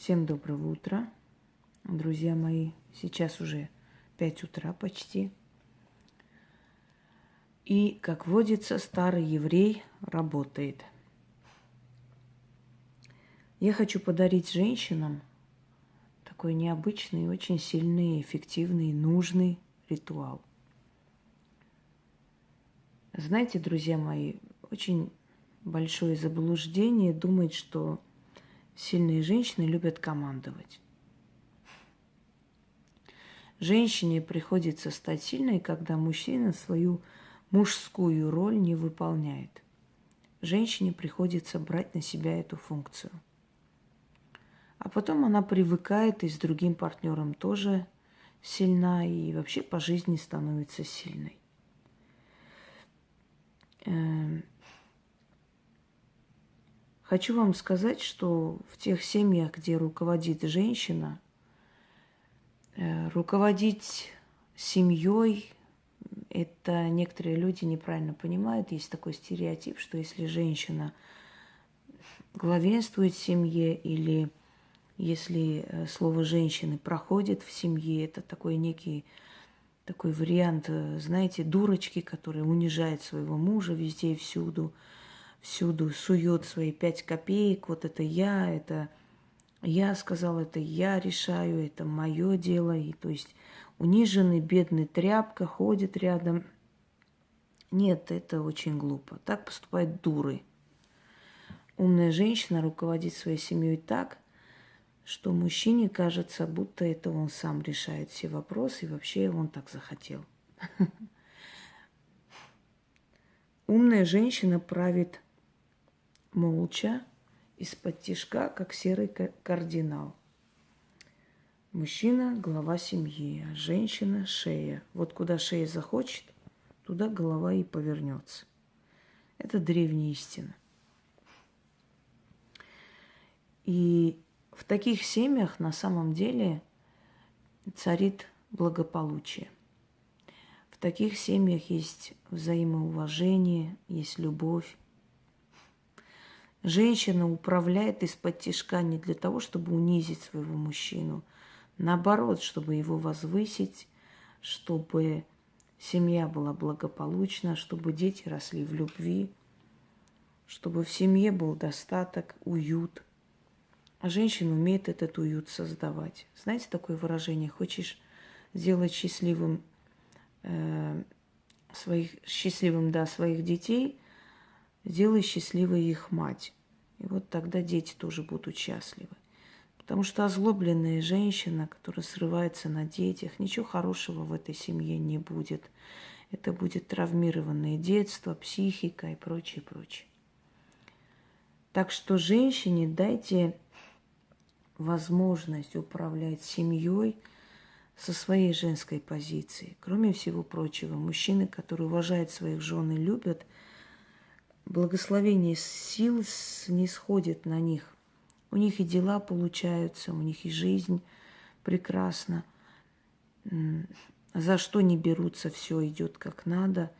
Всем доброго утра, друзья мои. Сейчас уже 5 утра почти. И, как водится, старый еврей работает. Я хочу подарить женщинам такой необычный, очень сильный, эффективный, нужный ритуал. Знаете, друзья мои, очень большое заблуждение думать, что сильные женщины любят командовать. Женщине приходится стать сильной, когда мужчина свою мужскую роль не выполняет. Женщине приходится брать на себя эту функцию. А потом она привыкает и с другим партнером тоже сильна и вообще по жизни становится сильной. Хочу вам сказать, что в тех семьях, где руководит женщина, э, руководить семьей, это некоторые люди неправильно понимают. Есть такой стереотип, что если женщина главенствует в семье или если э, слово женщины проходит в семье, это такой некий такой вариант, э, знаете, дурочки, которая унижает своего мужа везде и всюду – всюду сует свои пять копеек, вот это я, это я сказал, это я решаю, это мое дело. И то есть униженный, бедный тряпка ходит рядом. Нет, это очень глупо. Так поступают дуры. Умная женщина руководит своей семьей так, что мужчине кажется, будто это он сам решает все вопросы, и вообще он так захотел. Умная женщина правит молча, из-под тишка, как серый кардинал. Мужчина – глава семьи, а женщина – шея. Вот куда шея захочет, туда голова и повернется. Это древняя истина. И в таких семьях на самом деле царит благополучие. В таких семьях есть взаимоуважение, есть любовь, Женщина управляет из-под тяжка не для того, чтобы унизить своего мужчину, наоборот, чтобы его возвысить, чтобы семья была благополучна, чтобы дети росли в любви, чтобы в семье был достаток, уют. А женщина умеет этот уют создавать. Знаете такое выражение? Хочешь сделать счастливым э, своих счастливым да своих детей, сделай счастливой их мать. И вот тогда дети тоже будут счастливы. Потому что озлобленная женщина, которая срывается на детях, ничего хорошего в этой семье не будет. Это будет травмированное детство, психика и прочее, прочее. Так что женщине дайте возможность управлять семьей со своей женской позиции. Кроме всего прочего, мужчины, которые уважают своих жен и любят – благословение сил не сходит на них. У них и дела получаются, у них и жизнь прекрасна. За что не берутся, все идет как надо,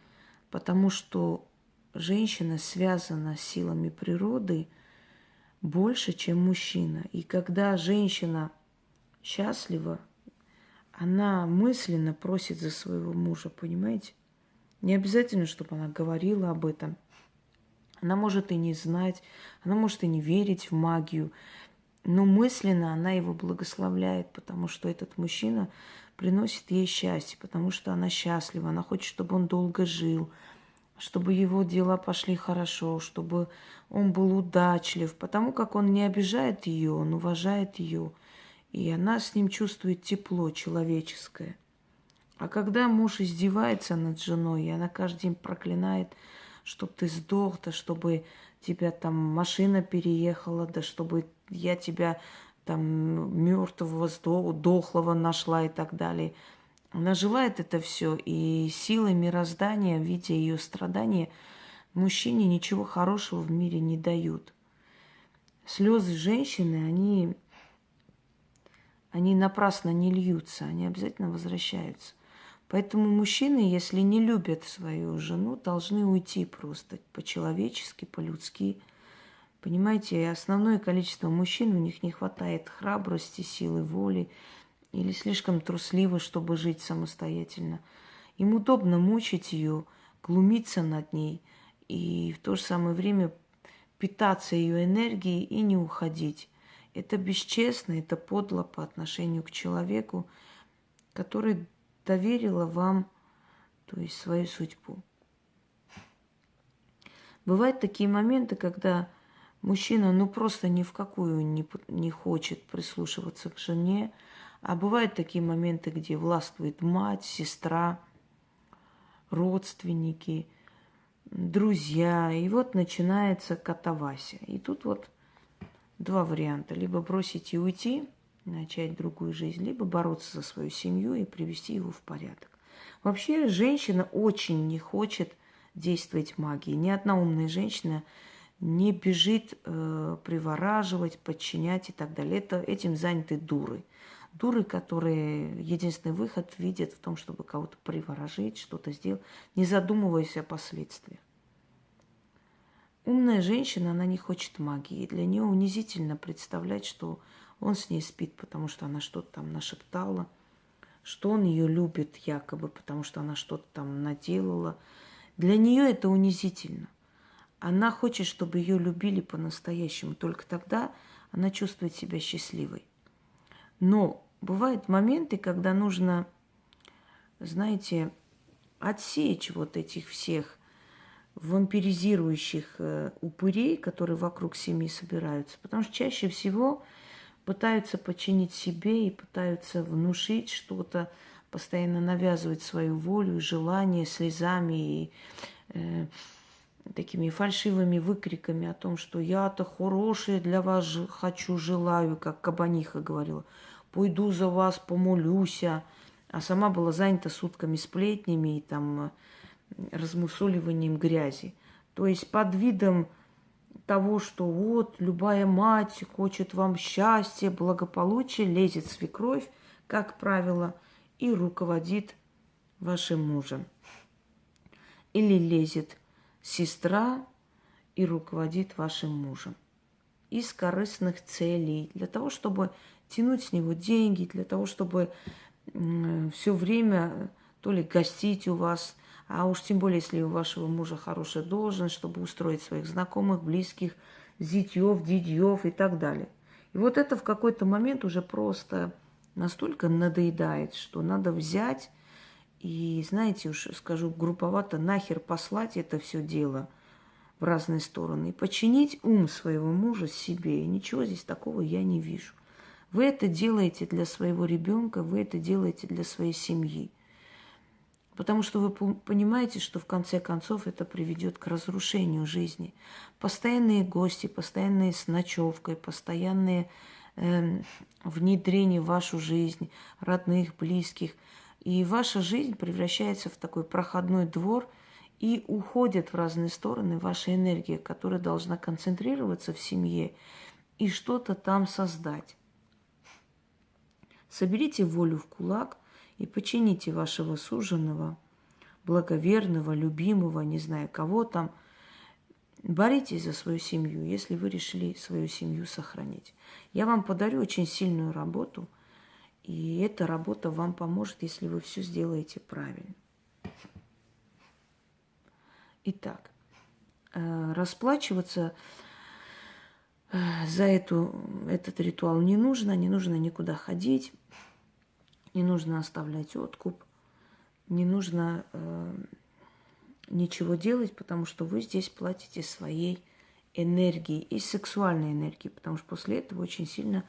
потому что женщина связана с силами природы больше, чем мужчина. И когда женщина счастлива, она мысленно просит за своего мужа, понимаете? Не обязательно, чтобы она говорила об этом – она может и не знать, она может и не верить в магию, но мысленно она его благословляет, потому что этот мужчина приносит ей счастье, потому что она счастлива, она хочет, чтобы он долго жил, чтобы его дела пошли хорошо, чтобы он был удачлив, потому как он не обижает ее, он уважает ее, и она с ним чувствует тепло человеческое. А когда муж издевается над женой, и она каждый день проклинает – чтобы ты сдох, да чтобы тебя там машина переехала, да чтобы я тебя там мертвого, дохлого нашла и так далее. Она желает это все, и силы мироздания, видя ее страдания, мужчине ничего хорошего в мире не дают. Слезы женщины, они, они напрасно не льются, они обязательно возвращаются. Поэтому мужчины, если не любят свою жену, должны уйти просто по-человечески, по-людски, Понимаете, основное количество мужчин, у них не хватает храбрости, силы воли или слишком трусливы, чтобы жить самостоятельно. Им удобно мучить ее, глумиться над ней и в то же самое время питаться ее энергией и не уходить. Это бесчестно, это подло по отношению к человеку, который доверила вам, то есть свою судьбу. Бывают такие моменты, когда мужчина ну просто ни в какую не, не хочет прислушиваться к жене, а бывают такие моменты, где властвует мать, сестра, родственники, друзья. И вот начинается катавасия. И тут вот два варианта. Либо бросить и уйти, начать другую жизнь, либо бороться за свою семью и привести его в порядок. Вообще женщина очень не хочет действовать магией. Ни одна умная женщина не бежит э, привораживать, подчинять и так далее. Это, этим заняты дуры. Дуры, которые единственный выход видят в том, чтобы кого-то приворожить, что-то сделать, не задумываясь о последствиях. Умная женщина, она не хочет магии. Для нее унизительно представлять, что он с ней спит, потому что она что-то там нашептала, что он ее любит якобы, потому что она что-то там наделала. Для нее это унизительно. Она хочет, чтобы ее любили по-настоящему. Только тогда она чувствует себя счастливой. Но бывают моменты, когда нужно, знаете, отсечь вот этих всех вампиризирующих э, упырей, которые вокруг семьи собираются. Потому что чаще всего пытаются подчинить себе и пытаются внушить что-то, постоянно навязывать свою волю и желание слезами и э, такими фальшивыми выкриками о том, что я-то хорошее для вас хочу, желаю, как Кабаниха говорила. Пойду за вас, помолюся. А сама была занята сутками сплетнями и там размусоливанием грязи. То есть под видом того, что вот любая мать хочет вам счастья, благополучия, лезет свекровь, как правило, и руководит вашим мужем. Или лезет сестра и руководит вашим мужем. Из корыстных целей, для того, чтобы тянуть с него деньги, для того, чтобы все время то ли гостить у вас, а уж тем более, если у вашего мужа хорошая должность, чтобы устроить своих знакомых, близких, зятьев, дидьев и так далее. И вот это в какой-то момент уже просто настолько надоедает, что надо взять и, знаете, уж скажу групповато, нахер послать это все дело в разные стороны и починить ум своего мужа себе. И ничего здесь такого я не вижу. Вы это делаете для своего ребенка, вы это делаете для своей семьи. Потому что вы понимаете, что в конце концов это приведет к разрушению жизни. Постоянные гости, постоянные с ночевкой, постоянные э, внедрение в вашу жизнь, родных, близких. И ваша жизнь превращается в такой проходной двор, и уходит в разные стороны ваша энергия, которая должна концентрироваться в семье и что-то там создать. Соберите волю в кулак – и почините вашего суженого, благоверного, любимого, не знаю кого там. Боритесь за свою семью, если вы решили свою семью сохранить. Я вам подарю очень сильную работу, и эта работа вам поможет, если вы все сделаете правильно. Итак, э, расплачиваться э, за эту, этот ритуал не нужно, не нужно никуда ходить. Не нужно оставлять откуп, не нужно э, ничего делать, потому что вы здесь платите своей энергией и сексуальной энергией, потому что после этого очень сильно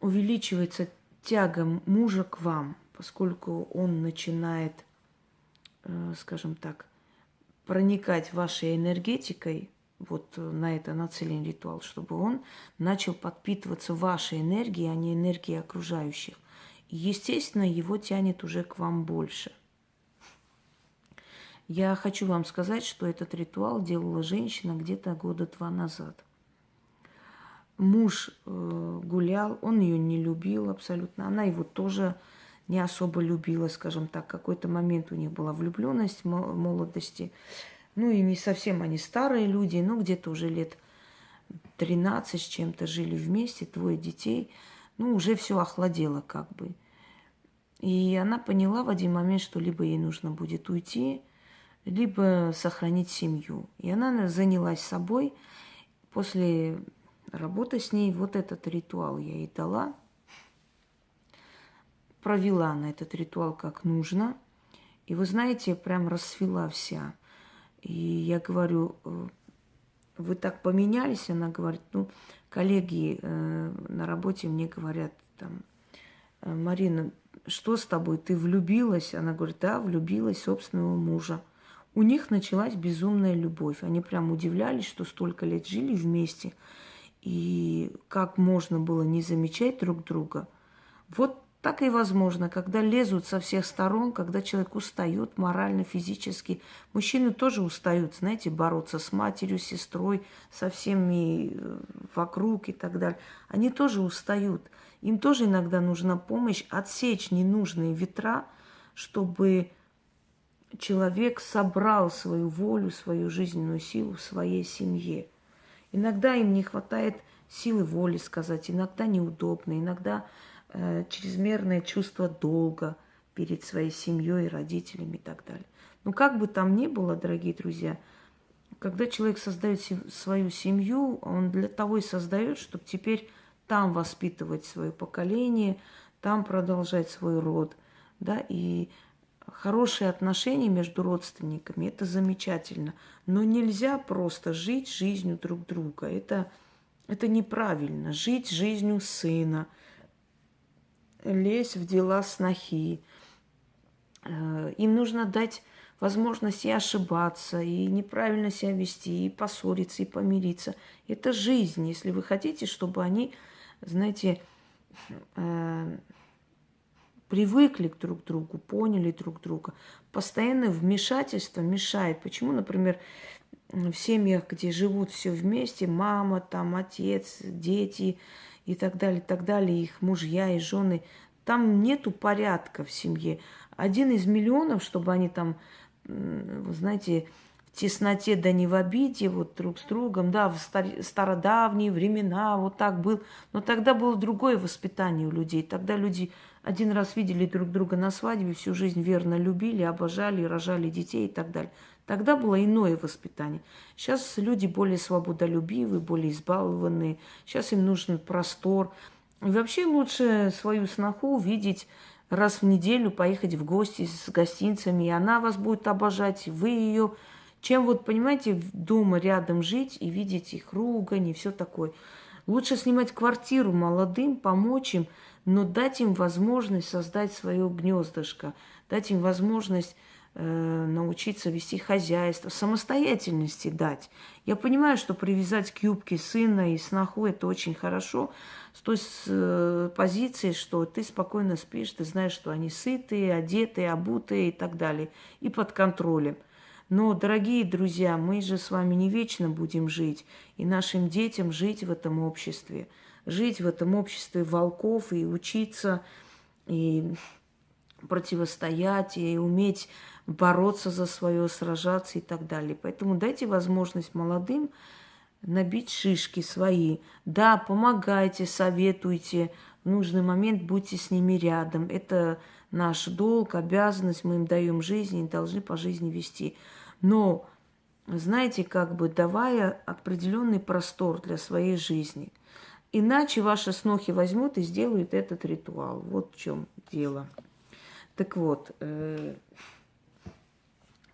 увеличивается тяга мужа к вам, поскольку он начинает, э, скажем так, проникать вашей энергетикой, вот на это нацелен ритуал, чтобы он начал подпитываться вашей энергией, а не энергией окружающих естественно, его тянет уже к вам больше. Я хочу вам сказать, что этот ритуал делала женщина где-то года два назад. Муж э, гулял, он ее не любил абсолютно, она его тоже не особо любила, скажем так. Какой-то момент у них была влюбленность молодости. Ну и не совсем они старые люди, но где-то уже лет 13 с чем-то жили вместе, двое детей, ну, уже все охладело как бы. И она поняла в один момент, что либо ей нужно будет уйти, либо сохранить семью. И она занялась собой. После работы с ней вот этот ритуал я ей дала. Провела она этот ритуал как нужно. И вы знаете, прям расцвела вся. И я говорю, э, вы так поменялись? Она говорит, ну, коллеги э, на работе мне говорят, там, «Э, Марина, что с тобой, ты влюбилась? Она говорит, да, влюбилась в собственного мужа. У них началась безумная любовь. Они прям удивлялись, что столько лет жили вместе, и как можно было не замечать друг друга. Вот так и возможно, когда лезут со всех сторон, когда человек устает морально, физически. Мужчины тоже устают, знаете, бороться с матерью, сестрой, со всеми э, вокруг и так далее. Они тоже устают. Им тоже иногда нужна помощь отсечь ненужные ветра, чтобы человек собрал свою волю, свою жизненную силу в своей семье. Иногда им не хватает силы воли сказать, иногда неудобно, иногда э, чрезмерное чувство долга перед своей семьей, родителями и так далее. Но как бы там ни было, дорогие друзья, когда человек создает свою семью, он для того и создает, чтобы теперь там воспитывать свое поколение, там продолжать свой род, да, и хорошие отношения между родственниками, это замечательно. Но нельзя просто жить жизнью друг друга. Это, это неправильно. Жить жизнью сына, лезть в дела снохи. Э, им нужно дать возможность и ошибаться, и неправильно себя вести, и поссориться, и помириться. Это жизнь. Если вы хотите, чтобы они, знаете, э, привыкли к друг другу, поняли друг друга. Постоянное вмешательство мешает. Почему, например, в семьях, где живут все вместе, мама, там, отец, дети и так далее, так далее, их мужья и жены, там нету порядка в семье. Один из миллионов, чтобы они там, вы знаете, в тесноте да не в обиде, вот друг с другом, да, в стародавние времена вот так был. Но тогда было другое воспитание у людей. Тогда люди один раз видели друг друга на свадьбе, всю жизнь верно любили, обожали, рожали детей и так далее. Тогда было иное воспитание. Сейчас люди более свободолюбивые, более избалованные. Сейчас им нужен простор. И вообще лучше свою сноху видеть раз в неделю, поехать в гости с гостинцами, и она вас будет обожать, вы ее. Чем вот, понимаете, дома рядом жить и видеть их ругань и все такое. Лучше снимать квартиру молодым, помочь им – но дать им возможность создать свое гнездышко, дать им возможность э, научиться вести хозяйство, самостоятельности дать. Я понимаю, что привязать к юбке сына и сноху это очень хорошо, с той э, позиции, что ты спокойно спишь, ты знаешь, что они сытые, одетые, обутые и так далее, и под контролем. Но, дорогие друзья, мы же с вами не вечно будем жить, и нашим детям жить в этом обществе – жить в этом обществе волков и учиться, и противостоять, и уметь бороться за свое, сражаться и так далее. Поэтому дайте возможность молодым набить шишки свои. Да, помогайте, советуйте, в нужный момент будьте с ними рядом. Это наш долг, обязанность, мы им даем жизнь и должны по жизни вести. Но, знаете, как бы давая определенный простор для своей жизни – Иначе ваши снохи возьмут и сделают этот ритуал. Вот в чем дело. Так вот, э,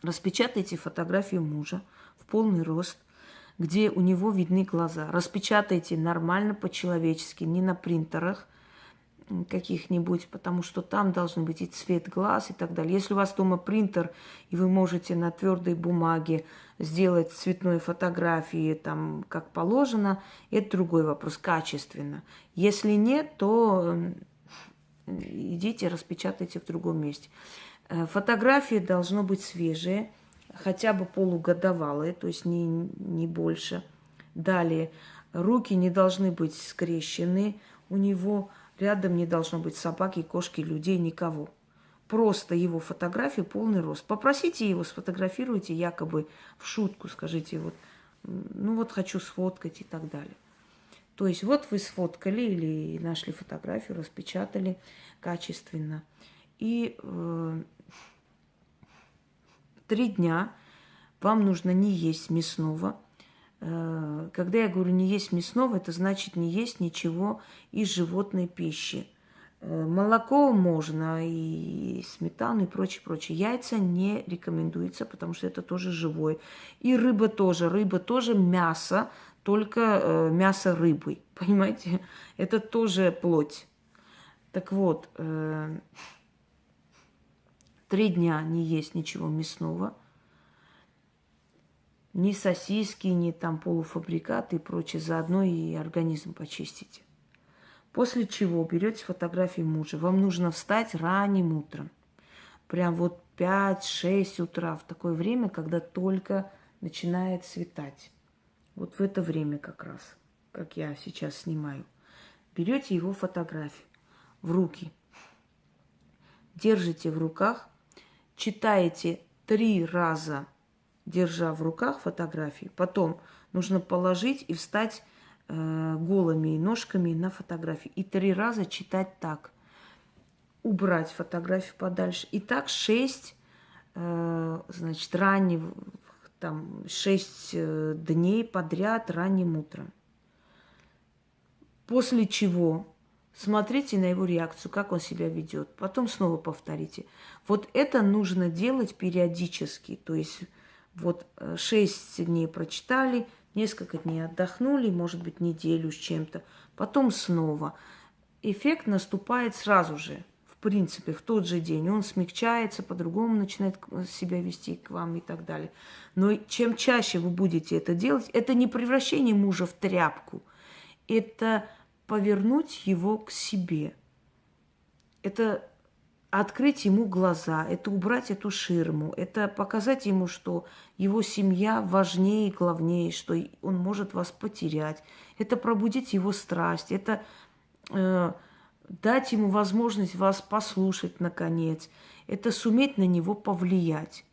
распечатайте фотографию мужа в полный рост, где у него видны глаза. Распечатайте нормально, по-человечески, не на принтерах каких-нибудь, потому что там должен быть и цвет глаз и так далее. Если у вас дома принтер, и вы можете на твердой бумаге сделать цветной фотографии там как положено, это другой вопрос, качественно. Если нет, то идите, распечатайте в другом месте. Э, фотографии должно быть свежие, хотя бы полугодовалые, то есть не, не больше. Далее, руки не должны быть скрещены у него, рядом не должно быть собаки, кошки, людей, никого просто его фотографию полный рост. Попросите его, сфотографируйте якобы в шутку, скажите, вот ну вот хочу сфоткать и так далее. То есть вот вы сфоткали или нашли фотографию, распечатали качественно. И э, три дня вам нужно не есть мясного. Э, когда я говорю не есть мясного, это значит не есть ничего из животной пищи. Э, молоко можно, и сметану, и прочее, прочее. Яйца не рекомендуется, потому что это тоже живое. И рыба тоже. Рыба тоже мясо, только э, мясо рыбы. Понимаете? Это тоже плоть. Так вот, три дня не есть ничего мясного. Ни сосиски, ни там полуфабрикаты и прочее. Заодно и организм почистите. После чего берете фотографии мужа. Вам нужно встать ранним утром. Прям вот 5-6 утра, в такое время, когда только начинает светать. Вот в это время как раз, как я сейчас снимаю. Берете его фотографию в руки, держите в руках, читаете три раза, держа в руках фотографии. Потом нужно положить и встать э, голыми ножками на фотографии. И три раза читать так. Убрать фотографию подальше. И так шесть, э, значит, ранних, там, шесть э, дней подряд ранним утром. После чего смотрите на его реакцию, как он себя ведет. Потом снова повторите. Вот это нужно делать периодически. То есть вот э, шесть дней прочитали, несколько дней отдохнули, может быть, неделю с чем-то, потом снова. Эффект наступает сразу же, в принципе, в тот же день. Он смягчается, по-другому начинает себя вести к вам и так далее. Но чем чаще вы будете это делать, это не превращение мужа в тряпку, это повернуть его к себе. Это открыть ему глаза, это убрать эту ширму, это показать ему, что его семья важнее и главнее, что он может вас потерять, это пробудить его страсть, это э, дать ему возможность вас послушать наконец, это суметь на него повлиять.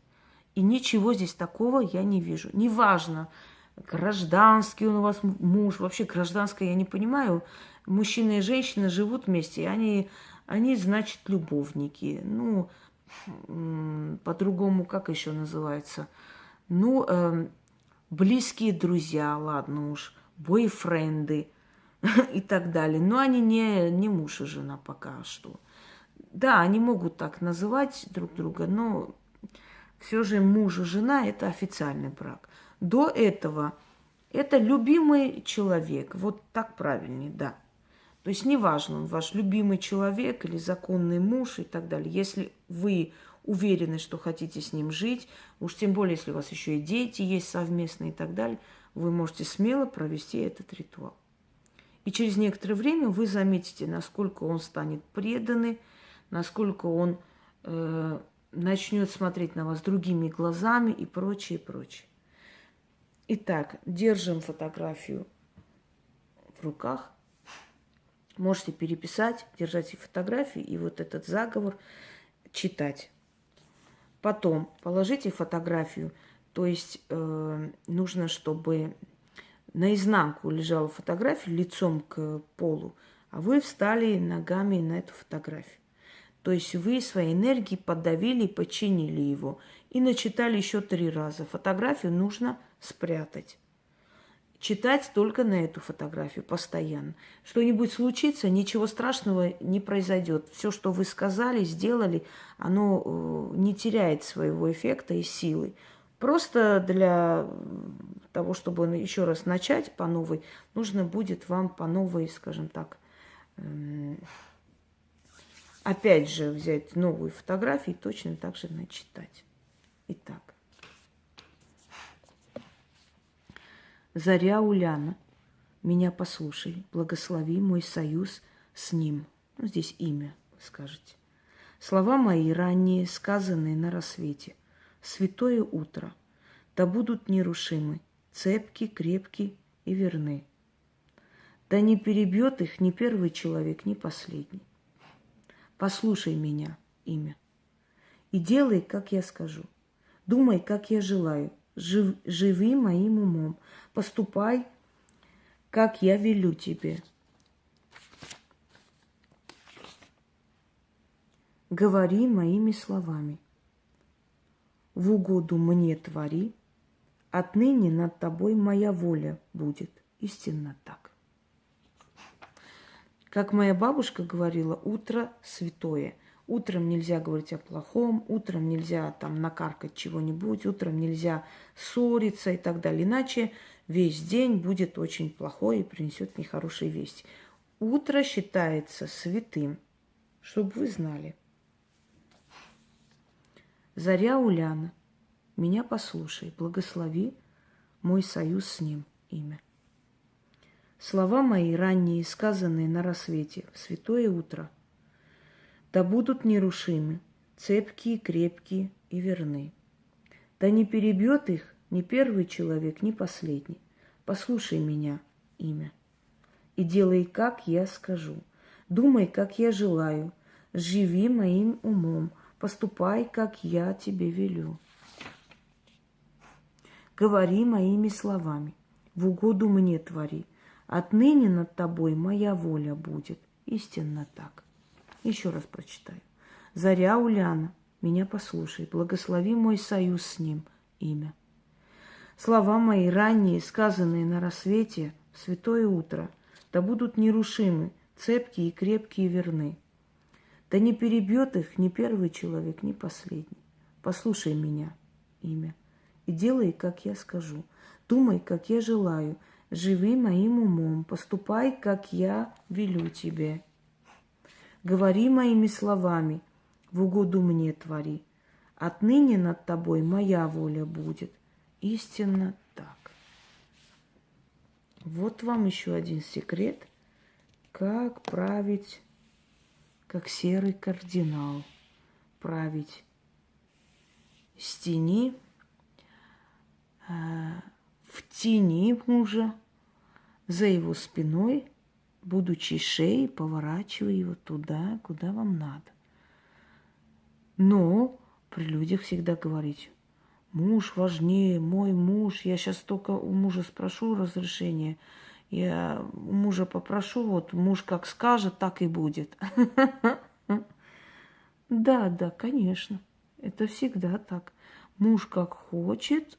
И ничего здесь такого я не вижу. Неважно, гражданский он у вас муж, вообще гражданское я не понимаю. Мужчина и женщина живут вместе, и они они, значит, любовники. Ну, по-другому, как еще называется? Ну, э, близкие друзья, ладно уж, бойфренды и так далее. Но они не, не муж и жена пока что. Да, они могут так называть друг друга, но все же муж и жена – это официальный брак. До этого это любимый человек. Вот так правильнее, да. То есть неважно, он ваш любимый человек или законный муж и так далее. Если вы уверены, что хотите с ним жить, уж тем более, если у вас еще и дети есть совместные и так далее, вы можете смело провести этот ритуал. И через некоторое время вы заметите, насколько он станет преданный, насколько он э, начнет смотреть на вас другими глазами и прочее, прочее. Итак, держим фотографию в руках, Можете переписать, держать фотографии и вот этот заговор читать. Потом положите фотографию, то есть э, нужно, чтобы наизнанку лежала фотография лицом к полу, а вы встали ногами на эту фотографию. То есть вы своей энергией подавили и подчинили его. И начитали еще три раза. Фотографию нужно спрятать читать только на эту фотографию постоянно. Что-нибудь случится, ничего страшного не произойдет. Все, что вы сказали, сделали, оно э, не теряет своего эффекта и силы. Просто для того, чтобы еще раз начать по новой, нужно будет вам по новой, скажем так, эм, опять же взять новую фотографию и точно так же начитать. Итак. Заря Уляна, меня послушай, благослови мой союз с ним. Ну, здесь имя, скажете. Слова мои ранние, сказанные на рассвете. Святое утро, да будут нерушимы, цепки, крепки и верны. Да не перебьет их ни первый человек, ни последний. Послушай меня, имя, и делай, как я скажу. Думай, как я желаю, жив, живи моим умом. Поступай, как я велю тебе. Говори моими словами. В угоду мне твори, отныне над тобой моя воля будет. Истинно так. Как моя бабушка говорила, утро святое. Утром нельзя говорить о плохом, утром нельзя там накаркать чего-нибудь, утром нельзя ссориться и так далее. Иначе весь день будет очень плохой и принесет нехорошие вести. Утро считается святым, чтобы вы знали. Заря Уляна, меня послушай, благослови мой союз с ним имя. Слова мои ранние, сказанные на рассвете, в святое утро, да будут нерушимы, цепкие, крепкие и верны. Да не перебьет их ни первый человек, ни последний. Послушай меня, имя, и делай, как я скажу. Думай, как я желаю, живи моим умом, поступай, как я тебе велю. Говори моими словами, в угоду мне твори, Отныне над тобой моя воля будет. Истинно так. Еще раз прочитаю. Заря Уляна, меня послушай, благослови мой союз с ним, имя. Слова мои ранние, сказанные на рассвете, в святое утро, да будут нерушимы, цепкие и крепкие верны. Да не перебьет их ни первый человек, ни последний. Послушай меня, имя, и делай, как я скажу. Думай, как я желаю – живи моим умом, поступай, как я велю тебе. Говори моими словами, в угоду мне твори. Отныне над тобой моя воля будет. Истинно так. Вот вам еще один секрет, как править, как серый кардинал, править с тени, э, в тени мужа, за его спиной, будучи шеей, поворачивая его туда, куда вам надо. Но при людях всегда говорить, муж важнее, мой муж, я сейчас только у мужа спрошу разрешение, я у мужа попрошу, вот муж как скажет, так и будет. Да, да, конечно, это всегда так. Муж как хочет,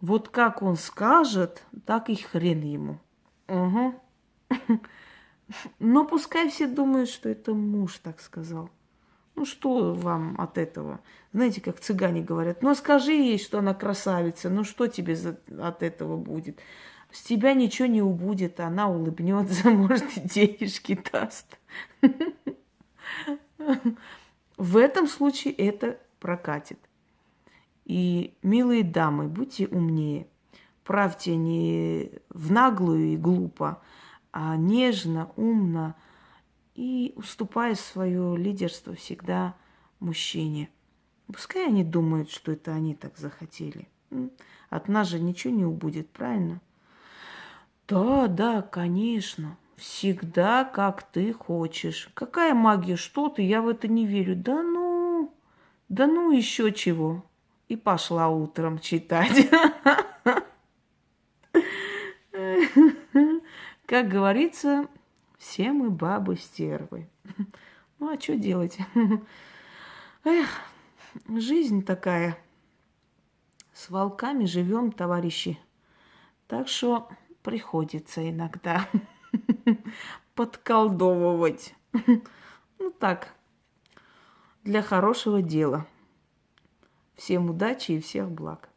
вот как он скажет, так и хрен ему. Угу. Но пускай все думают, что это муж так сказал. Ну что вам от этого? Знаете, как цыгане говорят, ну скажи ей, что она красавица, ну что тебе за, от этого будет? С тебя ничего не убудет, она улыбнется, может, и денежки даст. В этом случае это прокатит. И, милые дамы, будьте умнее. Правьте не в наглую и глупо, а нежно, умно и уступая свое лидерство всегда мужчине. Пускай они думают, что это они так захотели. От нас же ничего не убудет, правильно? Да, да, конечно. Всегда, как ты хочешь. Какая магия, что ты? Я в это не верю. Да ну, да ну еще чего и пошла утром читать. Как говорится, все мы бабы стервы. Ну а что делать? Эх, жизнь такая. С волками живем, товарищи. Так что приходится иногда подколдовывать. Ну так, для хорошего дела. Всем удачи и всех благ.